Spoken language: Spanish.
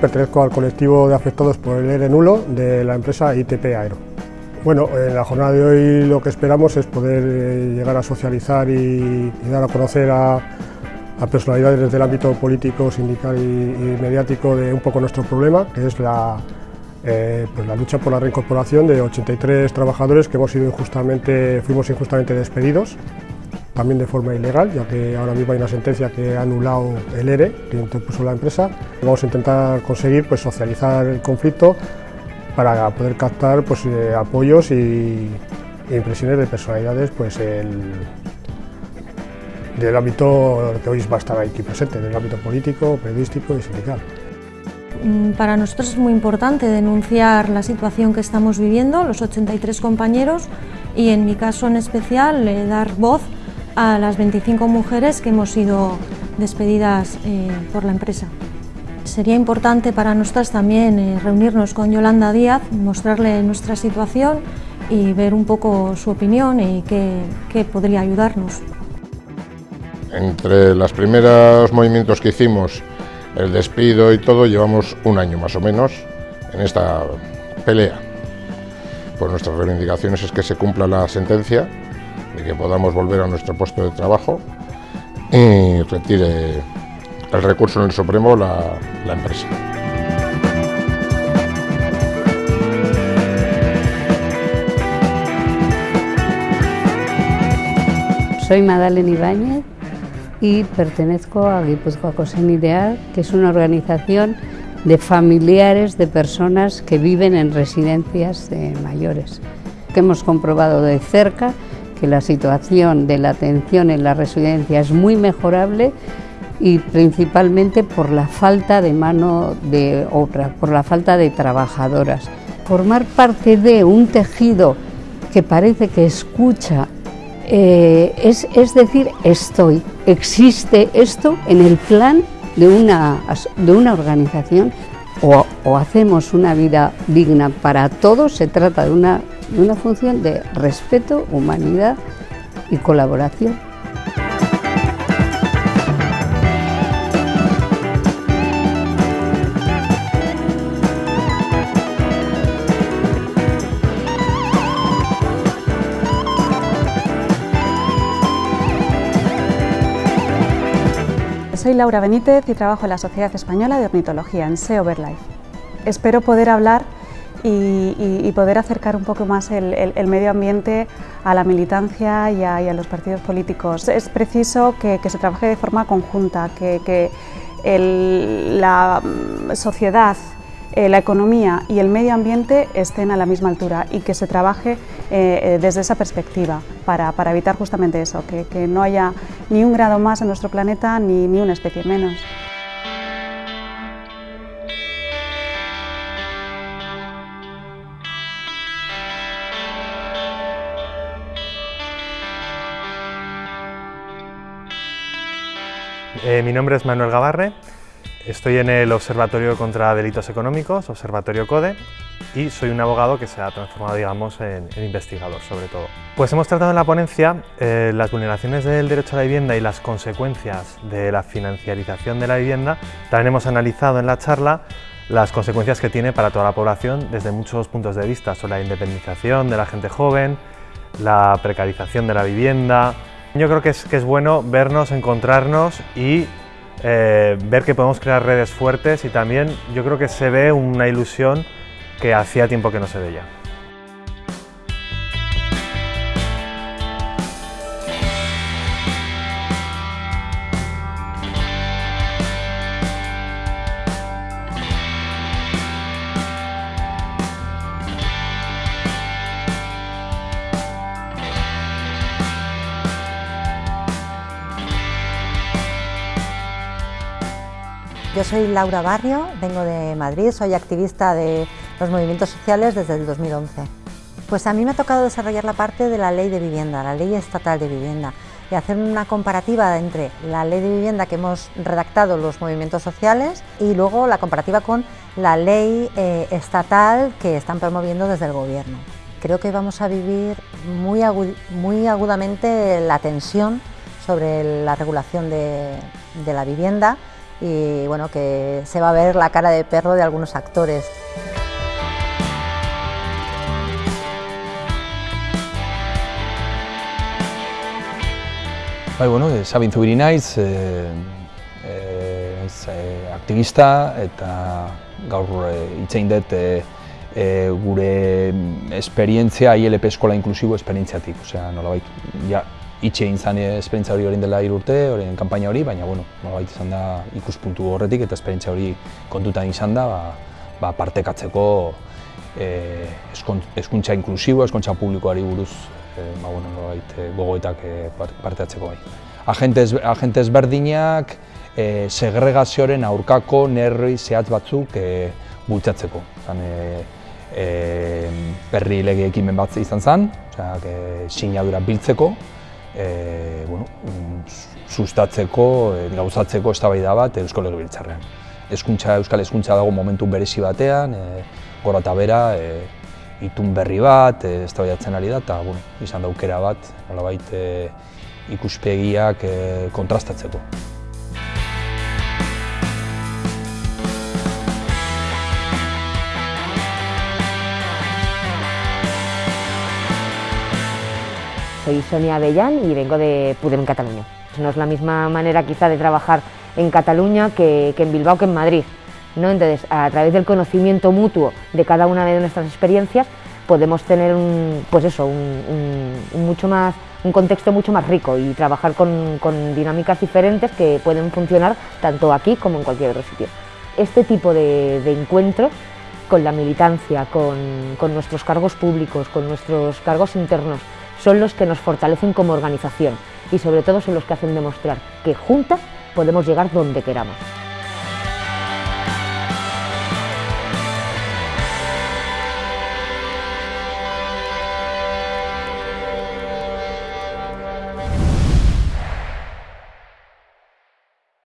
pertenezco al colectivo de afectados por el ERE nulo de la empresa ITP Aero. Bueno, en la jornada de hoy lo que esperamos es poder eh, llegar a socializar y, dar a conocer a, personalidades del ámbito político, sindical y, mediático de un poco nuestro problema, que es la, eh, pues la lucha por la reincorporación de 83 trabajadores que hemos sido injustamente, fuimos injustamente despedidos, también de forma ilegal, ya que ahora mismo hay una sentencia que ha anulado el ERE que interpuso la empresa. Vamos a intentar conseguir pues, socializar el conflicto para poder captar pues, eh, apoyos y, impresiones de personalidades pues, del ámbito que hoy va a estar aquí presente, del ámbito político, periodístico y sindical. Mm, para nosotros es muy importante denunciar la situación que estamos viviendo, los 83 compañeros, y en mi caso en especial eh, dar voz a las 25 mujeres que hemos sido despedidas eh, por la empresa. Sería importante para nosotras también eh, reunirnos con Yolanda Díaz, mostrarle nuestra situación y ver un poco su opinión y qué, podría ayudarnos. Entre los primeros movimientos que hicimos, el despido y todo, llevamos un año más o menos en esta pelea. Pues nuestras reivindicaciones es que se cumpla la sentencia, de que podamos volver a nuestro puesto de trabajo y retire el recurso en el Supremo la, la empresa. Soy Madalena Ibáñez y pertenezco a Guipúzcoa Cosen Ideal, que es una organización de familiares de personas que viven en residencias de mayores. Que hemos comprobado de cerca que la situación de la atención en la residencia es muy mejorable y principalmente por la falta de mano de obra, por la falta de trabajadoras. Formar parte de un tejido que parece que escucha, eh, es, decir, estoy, existe esto en el plan de una, de una organización o, hacemos una vida digna para todos, se trata de una, de una función de respeto, humanidad y colaboración. Soy Laura Benítez y trabajo en la Sociedad Española de Ornitología, en SEO Birdlife. Espero poder hablar y, poder acercar un poco más el, medio ambiente a la militancia y a, los partidos políticos. Es preciso que, se trabaje de forma conjunta, que, la mm, sociedad eh, la economía y el medio ambiente estén a la misma altura y que se trabaje eh, eh, desde esa perspectiva para, evitar justamente eso, que, no haya ni un grado más en nuestro planeta ni, ni una especie menos. Mi nombre es Manuel Gavarre Estoy en el Observatorio contra Delitos Económicos, Observatorio CODE, y soy un abogado que se ha transformado, digamos, en, investigador, sobre todo. Pues hemos tratado en la ponencia eh, las vulneraciones del derecho a la vivienda y las consecuencias de la financiarización de la vivienda. También hemos analizado en la charla las consecuencias que tiene para toda la población desde muchos puntos de vista, sobre la independización de la gente joven, la precarización de la vivienda. Yo creo que es, que es bueno vernos, encontrarnos y eh, ver que podemos crear redes fuertes y también yo creo que se ve una ilusión que hacía tiempo que no se veía. Yo soy Laura Barrio, vengo de Madrid, soy activista de los movimientos sociales desde el 2011. Pues a mí me ha tocado desarrollar la parte de la ley de vivienda, la ley estatal de vivienda, y hacer una comparativa entre la ley de vivienda que hemos redactado los movimientos sociales y luego la comparativa con la ley eh, estatal que están promoviendo desde el gobierno. Creo que vamos a vivir muy, muy agudamente la tensión sobre la regulación de la vivienda y bueno, que se va a ver la cara de perro de algunos actores. Bai, bueno, e, Sabin Zubiri naiz, e, e, e, aktivista eta gaur e, itzein dut e, e, gure esperientzia ILP eskola inklusibo esperientziatik. Osea, nolabait, ja, itxe egin zan esperientzia hori orain dela irurte, horien kanpaina hori, baina, bueno, nolabait izan da ikuspuntu horretik eta esperientzia hori kontutan izan da, ba, ba partekatzeko e, eskuntza inklusibo, eskuntza publikoari buruz e, ba, bueno, nolabait, e, gogoetak e, parte bai. Agentes, agentes berdinak e, segregazioaren aurkako nerri zehatz batzuk e, bultzatzeko. Zan, e, e, berri lege ekimen bat izan zen, osea, sinadura biltzeko, e, bueno, sustatzeko, e, gauzatzeko eztabaida bat Eusko Legebiltzarrean. Hezkuntza Euskal Hezkuntza dago momentu berezi batean, e, gora eta bera, e, itun berri bat, e, eztabaidatzen ari da, eta bueno, izan daukera bat, nolabait e, ikuspegiak e, kontrastatzeko. Soy Sonia Bellán y vengo de Pudem Cataluña. No es la misma manera quizá de trabajar en Cataluña que, en Bilbao que en Madrid. ¿no? Entonces, a través del conocimiento mutuo de cada una de nuestras experiencias, podemos tener un, pues eso, un, mucho más, un contexto mucho más rico y trabajar con, dinámicas diferentes que pueden funcionar tanto aquí como en cualquier otro sitio. Este tipo de, encuentros con la militancia, con nuestros cargos públicos, con nuestros cargos internos, son los que nos fortalecen como organización y sobre todo son los que hacen demostrar que juntas podemos llegar donde queramos.